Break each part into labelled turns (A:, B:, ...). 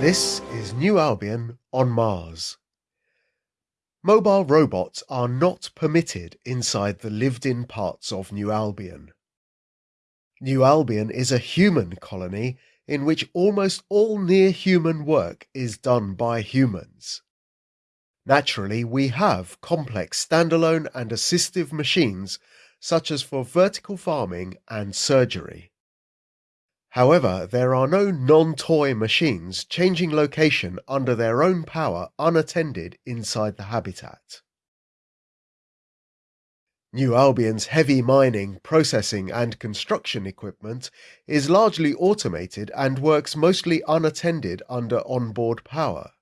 A: This is New Albion on Mars. Mobile robots are not permitted inside the lived-in parts of New Albion. New Albion is a human colony in which almost all near-human work is done by humans. Naturally, we have complex standalone and assistive machines such as for vertical farming and surgery. However, there are no non-toy machines changing location under their own power unattended inside the habitat. New Albion's heavy mining, processing and construction equipment is largely automated and works mostly unattended under onboard power.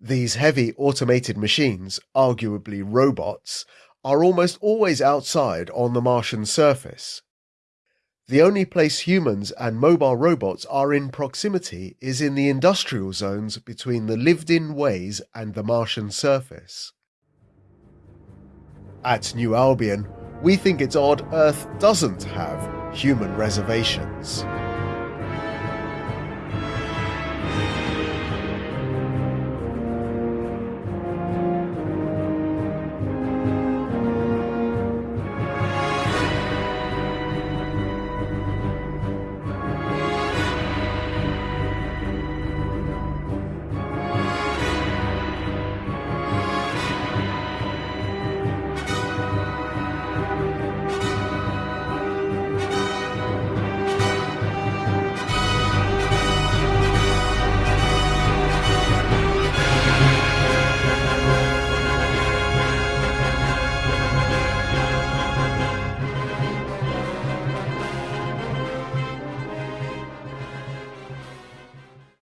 A: These heavy automated machines, arguably robots, are almost always outside on the Martian surface. The only place humans and mobile robots are in proximity is in the industrial zones between the lived-in ways and the Martian surface. At New Albion, we think it's odd Earth doesn't have human reservations.